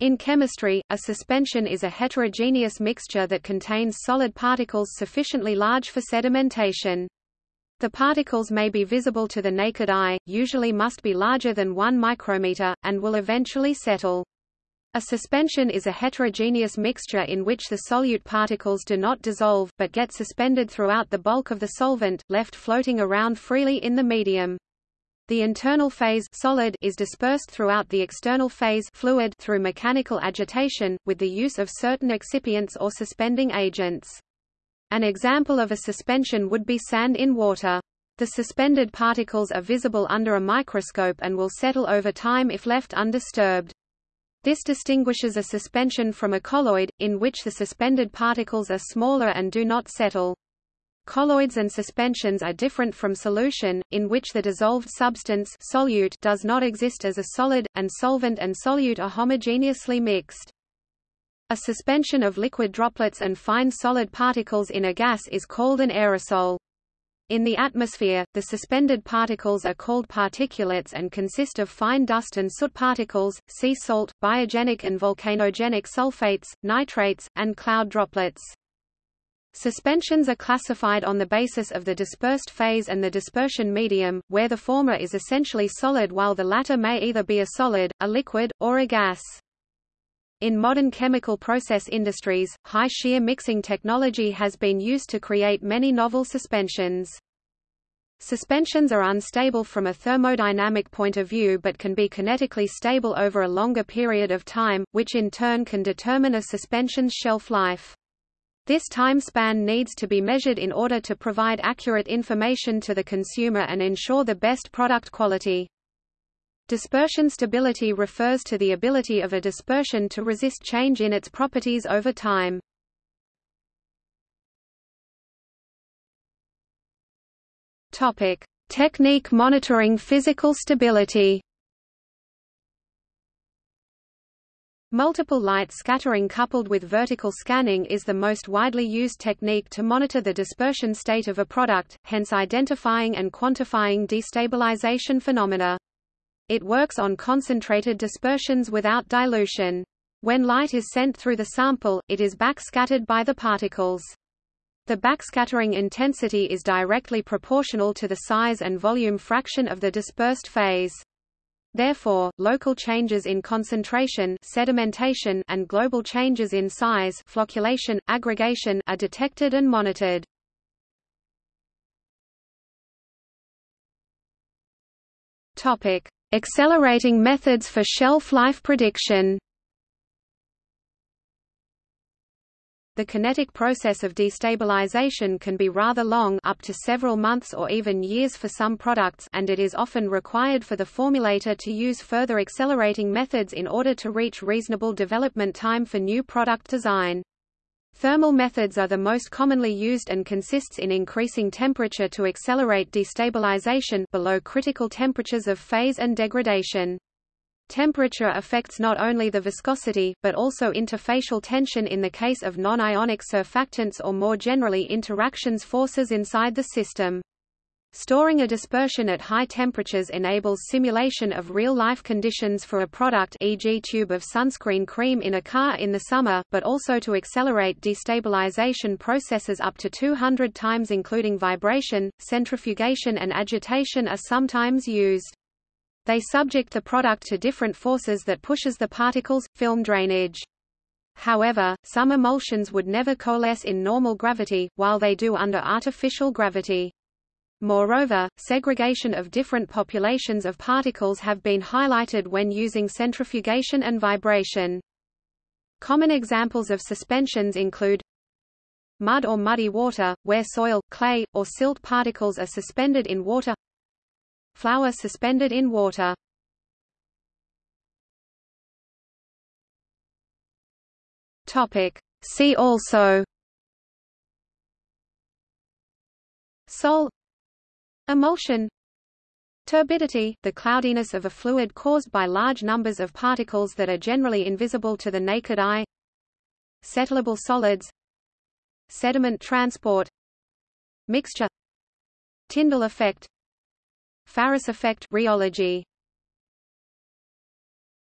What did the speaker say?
In chemistry, a suspension is a heterogeneous mixture that contains solid particles sufficiently large for sedimentation. The particles may be visible to the naked eye, usually must be larger than 1 micrometer, and will eventually settle. A suspension is a heterogeneous mixture in which the solute particles do not dissolve, but get suspended throughout the bulk of the solvent, left floating around freely in the medium. The internal phase solid is dispersed throughout the external phase fluid through mechanical agitation, with the use of certain excipients or suspending agents. An example of a suspension would be sand in water. The suspended particles are visible under a microscope and will settle over time if left undisturbed. This distinguishes a suspension from a colloid, in which the suspended particles are smaller and do not settle. Colloids and suspensions are different from solution, in which the dissolved substance solute does not exist as a solid, and solvent and solute are homogeneously mixed. A suspension of liquid droplets and fine solid particles in a gas is called an aerosol. In the atmosphere, the suspended particles are called particulates and consist of fine dust and soot particles, sea salt, biogenic and volcanogenic sulfates, nitrates, and cloud droplets. Suspensions are classified on the basis of the dispersed phase and the dispersion medium, where the former is essentially solid while the latter may either be a solid, a liquid, or a gas. In modern chemical process industries, high shear mixing technology has been used to create many novel suspensions. Suspensions are unstable from a thermodynamic point of view but can be kinetically stable over a longer period of time, which in turn can determine a suspension's shelf life. This time span needs to be measured in order to provide accurate information to the consumer and ensure the best product quality. Dispersion stability refers to the ability of a dispersion to resist change in its properties over time. Topic: Technique monitoring physical stability. Multiple light scattering coupled with vertical scanning is the most widely used technique to monitor the dispersion state of a product, hence identifying and quantifying destabilization phenomena. It works on concentrated dispersions without dilution. When light is sent through the sample, it is backscattered by the particles. The backscattering intensity is directly proportional to the size and volume fraction of the dispersed phase. Therefore, local changes in concentration sedimentation and global changes in size flocculation, aggregation are detected and monitored. Accelerating methods for shelf life prediction. The kinetic process of destabilization can be rather long up to several months or even years for some products and it is often required for the formulator to use further accelerating methods in order to reach reasonable development time for new product design. Thermal methods are the most commonly used and consists in increasing temperature to accelerate destabilization below critical temperatures of phase and degradation. Temperature affects not only the viscosity, but also interfacial tension in the case of non-ionic surfactants or more generally interactions forces inside the system. Storing a dispersion at high temperatures enables simulation of real-life conditions for a product e.g. tube of sunscreen cream in a car in the summer, but also to accelerate destabilization processes up to 200 times including vibration, centrifugation and agitation are sometimes used. They subject the product to different forces that pushes the particles, film drainage. However, some emulsions would never coalesce in normal gravity, while they do under artificial gravity. Moreover, segregation of different populations of particles have been highlighted when using centrifugation and vibration. Common examples of suspensions include mud or muddy water, where soil, clay, or silt particles are suspended in water Flour suspended in water. Topic. See also. Sol Emulsion. Turbidity, the cloudiness of a fluid caused by large numbers of particles that are generally invisible to the naked eye. Settleable solids. Sediment transport. Mixture. Tyndall effect Farris effect rheology